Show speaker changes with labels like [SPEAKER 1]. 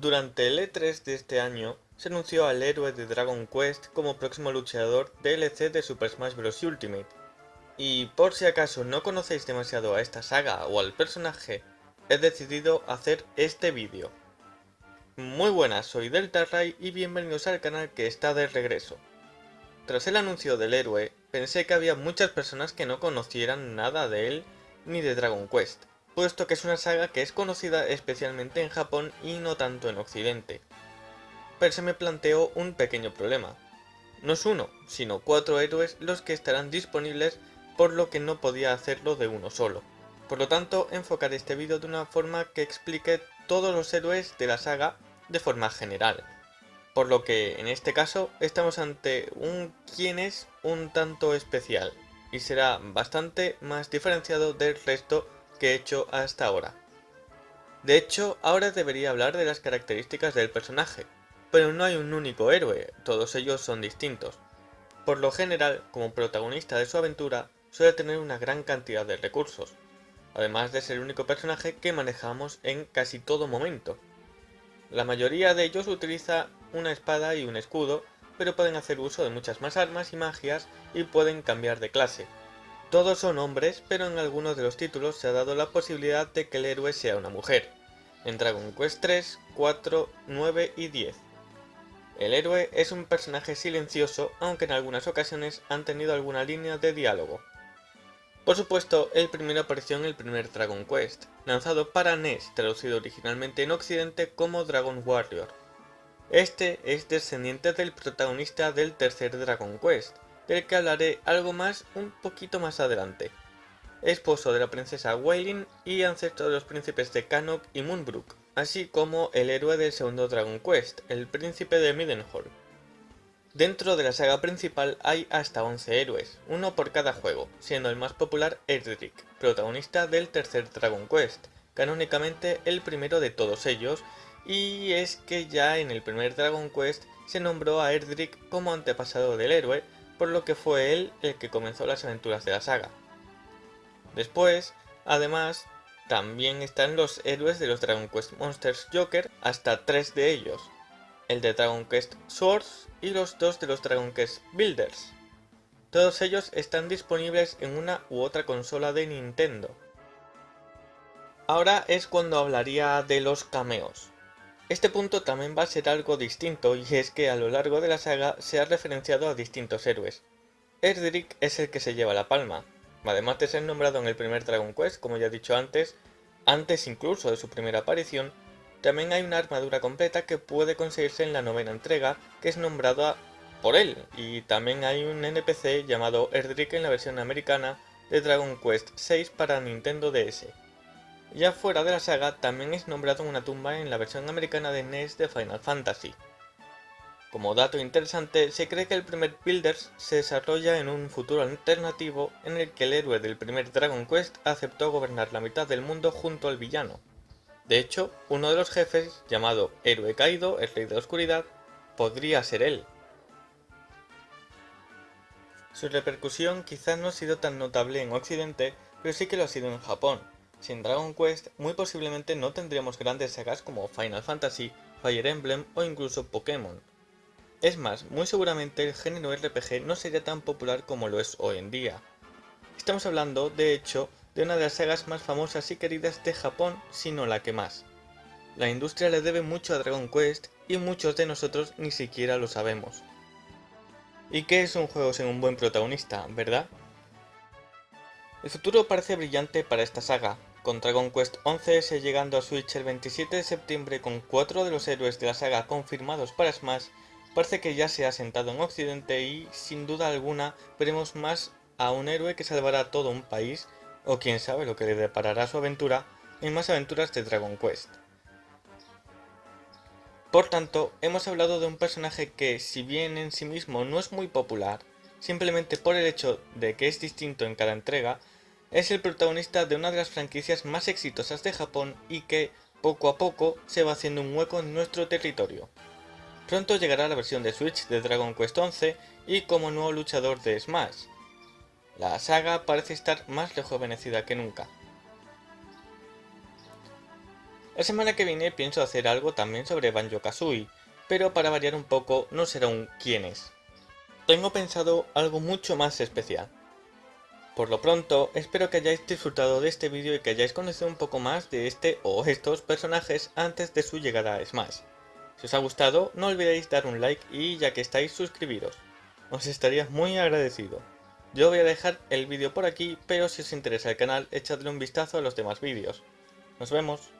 [SPEAKER 1] Durante el E3 de este año, se anunció al héroe de Dragon Quest como próximo luchador DLC de Super Smash Bros. Ultimate. Y por si acaso no conocéis demasiado a esta saga o al personaje, he decidido hacer este vídeo. Muy buenas, soy Delta Ray y bienvenidos al canal que está de regreso. Tras el anuncio del héroe, pensé que había muchas personas que no conocieran nada de él ni de Dragon Quest, puesto que es una saga que es conocida especialmente en Japón y no tanto en Occidente. Pero se me planteó un pequeño problema. No es uno, sino cuatro héroes los que estarán disponibles por lo que no podía hacerlo de uno solo. Por lo tanto, enfocaré este vídeo de una forma que explique todos los héroes de la saga de forma general. Por lo que, en este caso, estamos ante un quién es un tanto especial, y será bastante más diferenciado del resto que he hecho hasta ahora. De hecho, ahora debería hablar de las características del personaje, pero no hay un único héroe, todos ellos son distintos. Por lo general, como protagonista de su aventura, suele tener una gran cantidad de recursos, además de ser el único personaje que manejamos en casi todo momento. La mayoría de ellos utiliza una espada y un escudo, pero pueden hacer uso de muchas más armas y magias y pueden cambiar de clase, todos son hombres, pero en algunos de los títulos se ha dado la posibilidad de que el héroe sea una mujer, en Dragon Quest 3, 4, 9 y 10. El héroe es un personaje silencioso, aunque en algunas ocasiones han tenido alguna línea de diálogo. Por supuesto, el primero apareció en el primer Dragon Quest, lanzado para NES, traducido originalmente en Occidente como Dragon Warrior. Este es descendiente del protagonista del tercer Dragon Quest, del que hablaré algo más un poquito más adelante. Esposo de la princesa Wailin y ancestro de los príncipes de Canok y Moonbrook, así como el héroe del segundo Dragon Quest, el príncipe de Midenhall. Dentro de la saga principal hay hasta 11 héroes, uno por cada juego, siendo el más popular Erdrick, protagonista del tercer Dragon Quest, canónicamente el primero de todos ellos, y es que ya en el primer Dragon Quest se nombró a Erdrick como antepasado del héroe, por lo que fue él el que comenzó las aventuras de la saga. Después, además, también están los héroes de los Dragon Quest Monsters Joker, hasta tres de ellos, el de Dragon Quest Swords y los dos de los Dragon Quest Builders. Todos ellos están disponibles en una u otra consola de Nintendo. Ahora es cuando hablaría de los cameos. Este punto también va a ser algo distinto y es que a lo largo de la saga se ha referenciado a distintos héroes. Erdrick es el que se lleva la palma, además de ser nombrado en el primer Dragon Quest, como ya he dicho antes, antes incluso de su primera aparición, también hay una armadura completa que puede conseguirse en la novena entrega, que es nombrada por él, y también hay un NPC llamado Erdrick en la versión americana de Dragon Quest VI para Nintendo DS. Ya fuera de la saga, también es nombrado una tumba en la versión americana de NES de Final Fantasy. Como dato interesante, se cree que el primer Builders se desarrolla en un futuro alternativo en el que el héroe del primer Dragon Quest aceptó gobernar la mitad del mundo junto al villano. De hecho, uno de los jefes, llamado Héroe Kaido, el Rey de la Oscuridad, podría ser él. Su repercusión quizás no ha sido tan notable en Occidente, pero sí que lo ha sido en Japón, sin Dragon Quest, muy posiblemente no tendríamos grandes sagas como Final Fantasy, Fire Emblem o incluso Pokémon. Es más, muy seguramente el género RPG no sería tan popular como lo es hoy en día. Estamos hablando, de hecho, de una de las sagas más famosas y queridas de Japón, si no la que más. La industria le debe mucho a Dragon Quest y muchos de nosotros ni siquiera lo sabemos. ¿Y qué es un juego sin un buen protagonista, verdad? El futuro parece brillante para esta saga, con Dragon Quest 11 llegando a Switch el 27 de septiembre con 4 de los héroes de la saga confirmados para Smash, parece que ya se ha sentado en Occidente y, sin duda alguna, veremos más a un héroe que salvará todo un país, o quién sabe lo que le deparará su aventura, en más aventuras de Dragon Quest. Por tanto, hemos hablado de un personaje que, si bien en sí mismo no es muy popular, simplemente por el hecho de que es distinto en cada entrega, es el protagonista de una de las franquicias más exitosas de Japón y que, poco a poco, se va haciendo un hueco en nuestro territorio. Pronto llegará la versión de Switch de Dragon Quest 11 y como nuevo luchador de Smash. La saga parece estar más rejuvenecida que nunca. La semana que viene pienso hacer algo también sobre Banjo-Kazooie, pero para variar un poco no será un quién es. Tengo pensado algo mucho más especial. Por lo pronto, espero que hayáis disfrutado de este vídeo y que hayáis conocido un poco más de este o estos personajes antes de su llegada a Smash. Si os ha gustado, no olvidéis dar un like y ya que estáis suscribiros. Os estaría muy agradecido. Yo voy a dejar el vídeo por aquí, pero si os interesa el canal, echadle un vistazo a los demás vídeos. Nos vemos.